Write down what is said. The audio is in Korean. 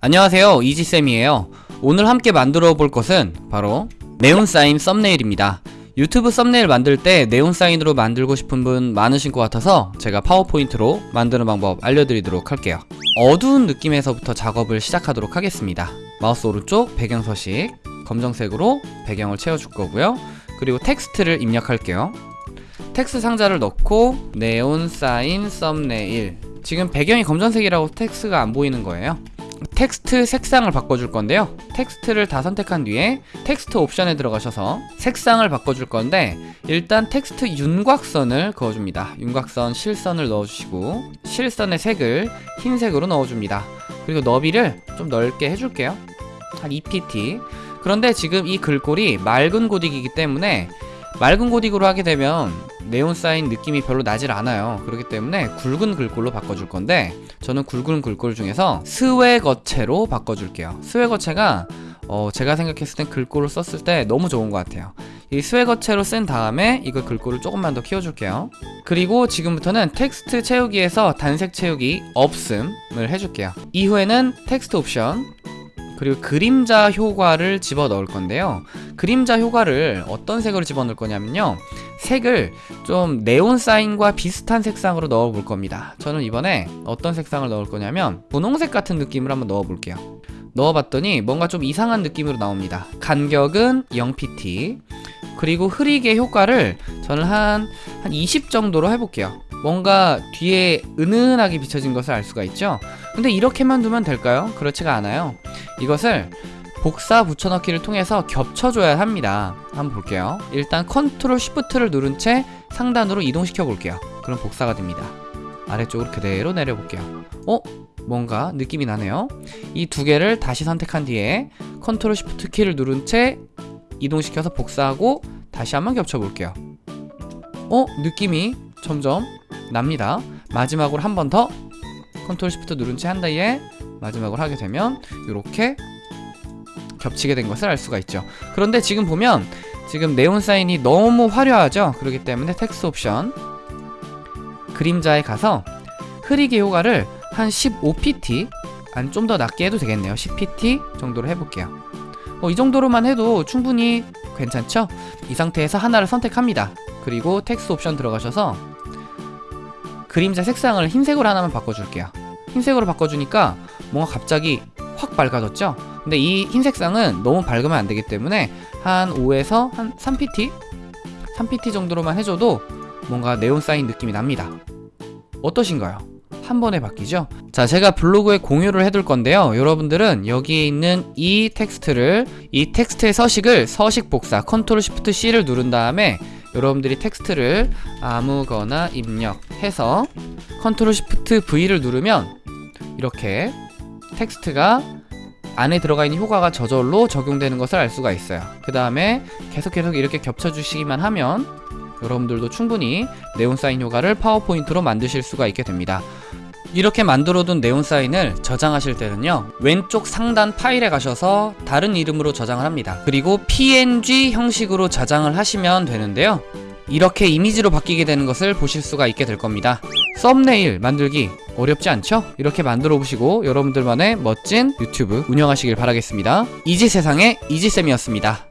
안녕하세요. 이지쌤이에요. 오늘 함께 만들어 볼 것은 바로 네온사인 썸네일입니다. 유튜브 썸네일 만들 때 네온사인으로 만들고 싶은 분 많으신 것 같아서 제가 파워포인트로 만드는 방법 알려드리도록 할게요. 어두운 느낌에서부터 작업을 시작하도록 하겠습니다. 마우스 오른쪽 배경 서식 검정색으로 배경을 채워줄 거고요. 그리고 텍스트를 입력할게요. 텍스트 상자를 넣고 네온사인 썸네일. 지금 배경이 검정색이라고 텍스트가 안 보이는 거예요 텍스트 색상을 바꿔줄 건데요. 텍스트를 다 선택한 뒤에 텍스트 옵션에 들어가셔서 색상을 바꿔줄 건데 일단 텍스트 윤곽선을 그어줍니다. 윤곽선 실선을 넣어주시고 실선의 색을 흰색으로 넣어줍니다. 그리고 너비를 좀 넓게 해줄게요. 한 2pt 그런데 지금 이 글꼴이 맑은 고딕이기 때문에 맑은 고딕으로 하게 되면 네온 사인 느낌이 별로 나질 않아요. 그렇기 때문에 굵은 글꼴로 바꿔줄 건데 저는 굵은 글꼴 중에서 스웨거체로 바꿔줄게요. 스웨거체가 어 제가 생각했을 땐 글꼴을 썼을 때 너무 좋은 것 같아요. 이 스웨거체로 쓴 다음에 이거 글꼴을 조금만 더 키워줄게요. 그리고 지금부터는 텍스트 채우기에서 단색 채우기 없음을 해줄게요. 이후에는 텍스트 옵션 그리고 그림자 효과를 집어 넣을 건데요. 그림자 효과를 어떤 색으로 집어 넣을 거냐면요. 색을 좀 네온 사인과 비슷한 색상으로 넣어 볼 겁니다. 저는 이번에 어떤 색상을 넣을 거냐면 분홍색 같은 느낌을 한번 넣어 볼게요. 넣어봤더니 뭔가 좀 이상한 느낌으로 나옵니다. 간격은 0pt 그리고 흐리게 효과를 저는 한, 한 20 정도로 해볼게요 뭔가 뒤에 은은하게 비춰진 것을 알 수가 있죠? 근데 이렇게만 두면 될까요? 그렇지가 않아요. 이것을 복사 붙여넣기를 통해서 겹쳐줘야 합니다. 한번 볼게요. 일단 컨트롤 쉬프트를 누른 채 상단으로 이동시켜 볼게요. 그럼 복사가 됩니다. 아래쪽으로 그대로 내려볼게요. 어? 뭔가 느낌이 나네요. 이 두 개를 다시 선택한 뒤에 컨트롤 쉬프트 키를 누른 채 이동시켜서 복사하고 다시 한번 겹쳐볼게요. 어? 느낌이 점점 납니다. 마지막으로 한 번 더 컨트롤 쉬프트 누른 채 한 다음에 마지막으로 하게 되면 이렇게 겹치게 된 것을 알 수가 있죠. 그런데 지금 보면 지금 네온 사인이 너무 화려하죠? 그렇기 때문에 텍스트 옵션 그림자에 가서 흐리게 효과를 한 15pt 아니 좀더 낮게 해도 되겠네요. 10pt 정도로 해볼게요. 어, 이 정도로만 해도 충분히 괜찮죠? 이 상태에서 하나를 선택합니다. 그리고 텍스트 옵션 들어가셔서 그림자 색상을 흰색으로 하나만 바꿔줄게요 흰색으로 바꿔주니까 뭔가 갑자기 확 밝아졌죠? 근데 이 흰색상은 너무 밝으면 안 되기 때문에 한 5에서 한 3pt? 3pt 정도로만 해줘도 뭔가 네온 사인 느낌이 납니다 어떠신가요? 한 번에 바뀌죠? 자 제가 블로그에 공유를 해둘 건데요 여러분들은 여기에 있는 이 텍스트를 이 텍스트의 서식을 서식 복사 컨트롤 쉬프트 C를 누른 다음에 여러분들이 텍스트를 아무거나 입력해서 컨트롤 쉬프트 V를 누르면 이렇게 텍스트가 안에 들어가 있는 효과가 저절로 적용되는 것을 알 수가 있어요. 그 다음에 계속 계속 이렇게 겹쳐주시기만 하면 여러분들도 충분히 네온 사인 효과를 파워포인트로 만드실 수가 있게 됩니다 이렇게 만들어둔 네온 사인을 저장하실 때는요 왼쪽 상단 파일에 가셔서 다른 이름으로 저장을 합니다. 그리고 png 형식으로 저장을 하시면 되는데요 이렇게 이미지로 바뀌게 되는 것을 보실 수가 있게 될 겁니다. 썸네일 만들기 어렵지 않죠? 이렇게 만들어 보시고 여러분들만의 멋진 유튜브 운영하시길 바라겠습니다. 이지세상의 이지쌤이었습니다